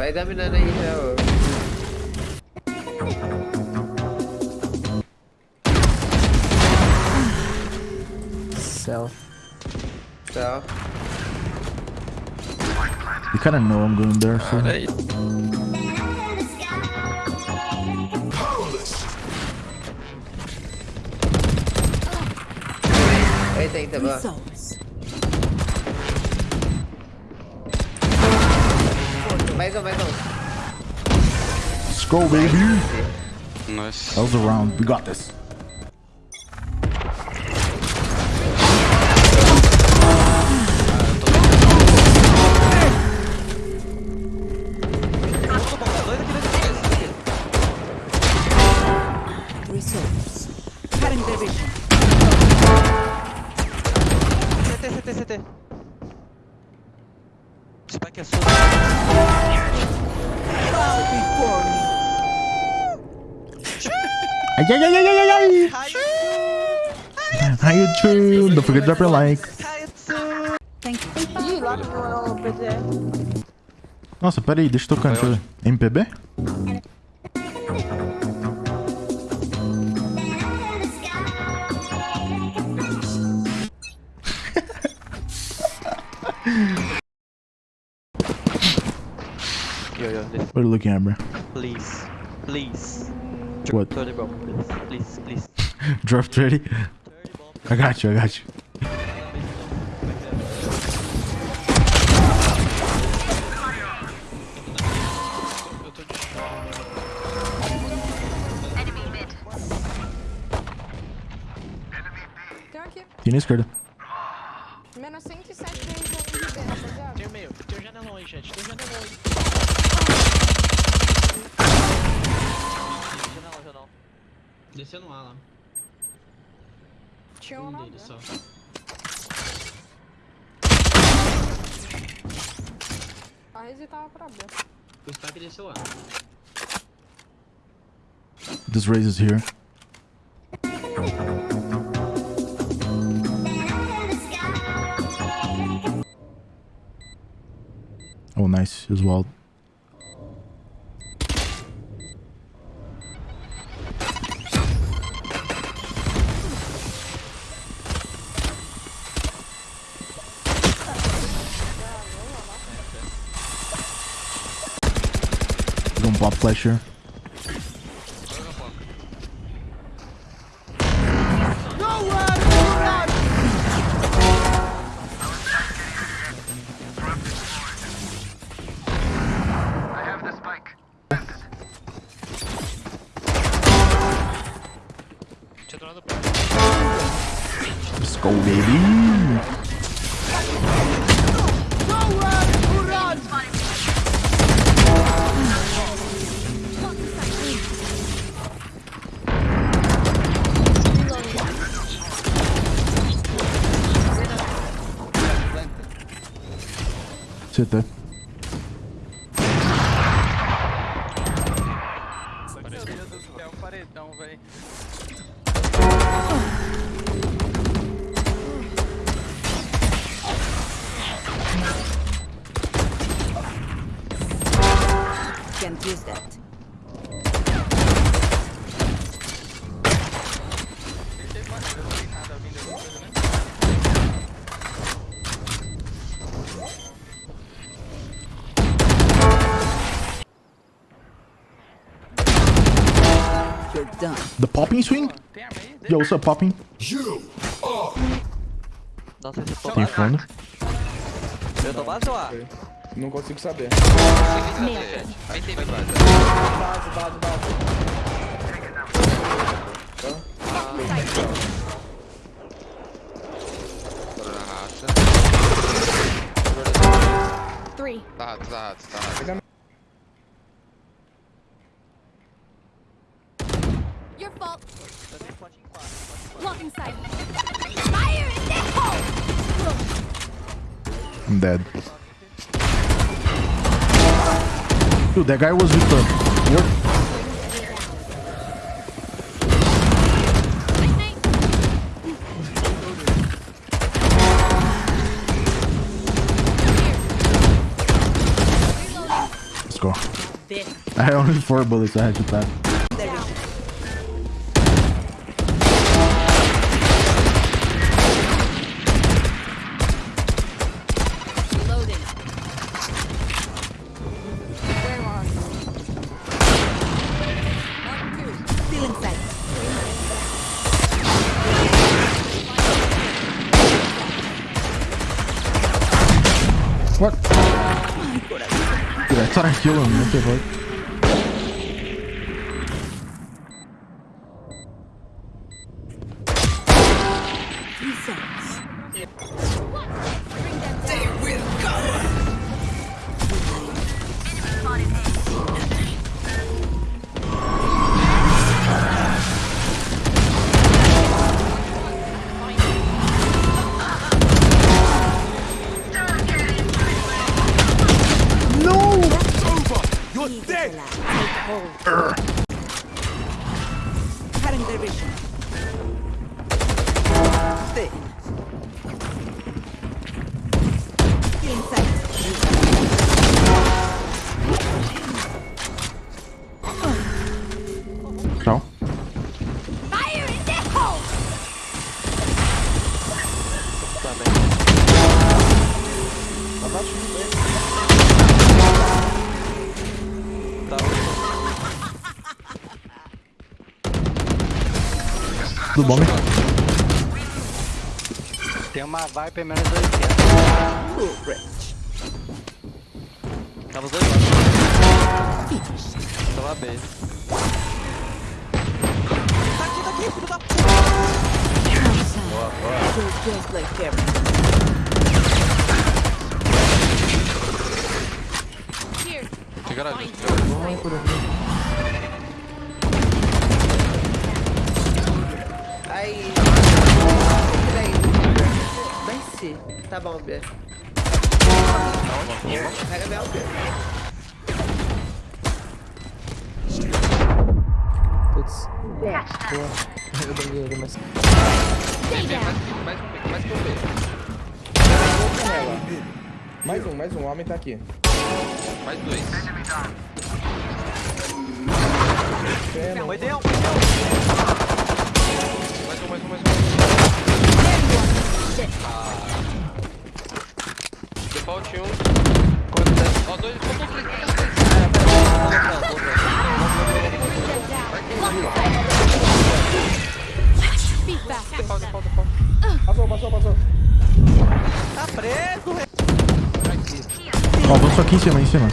Vai dar mirando aí já, ó. Cell. Tchau. You kind of know I'm going there, so. Olha aí. Aí tem que tá Souls. Mais um, mais um. Let's go, baby. Nice. That was a round. We got this. Resource. Cutting their vision. CT, CT, CT. Spike é sua. Ay, ay, ay, ay, ay, ay, ay. How you doing? Don't forget to drop your like. Thank you. Ih, lá no PTR. Nossa, pera aí, deixa eu tocar. Deixa eu. MPB? Yo, yo, listen, What are you looking at, bro? please. Please. What? 30 bomb, please. Please, please. Draft ready? 30. I got you, I got you. Tem um aqui. Tem na esquerda. Menos 107 de RB, rapaziada. Tem meio, tem o janelão aí, gente. Tem o janelão aí. Desceu no A lá. Tinha um dele só. A Rezi tava pra B. O Spike desceu A. This raise is here. Oh, nice as well. Gonna pop. Let's go, baby. tá? Meu do céu, um paredão, velho. Can't use that. popping, swing? Yo, what's up, popping? Tem fundo. Eu tô base lá. Não consigo saber. Não Base, base, base. Tá rato, tá rato, tá rato. I'm dead. Dude, that guy was with the... What? go. I had only four bullets. I had to pass. Dude, I thought I killed him. What the fuck? 走。Né? Tem uma Viper menos 200. Tava os dois lados. Tava B. Tá aqui, tá aqui, filho da puta. Like everyone. Here. Tem garagem. Aí. Tá bom, B. Pega meu B. Putz. Eu banguei ele, mas. Mais um, mais um B. Mais um, mais um. O homem tá aqui. Mais dois. Foi deu. Mais um, mais um, mais um. Ah. Fault um, Quanto? Ó, dois, faltou Passou, passou, passou. Tá preso. Ó, vamos só aqui em cima, em cima.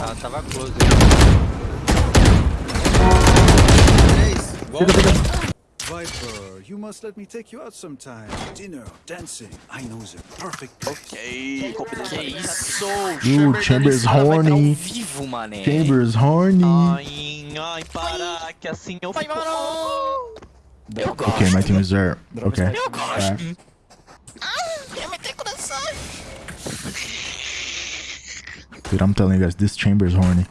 Ah, tava close. Ganhei na jet. Ah. Viper, you must let me take you out sometime. Dinner, dancing. I know the perfect place. Ok, Que isso? Ooh, Chambers horny. vivo, mané. Chambers horny. Ai, ai, para, que assim eu fico... Eu gosto. Okay, my team is there. Okay. Eu gosto. Alright. Dude, I'm telling you guys, this chamber is horny.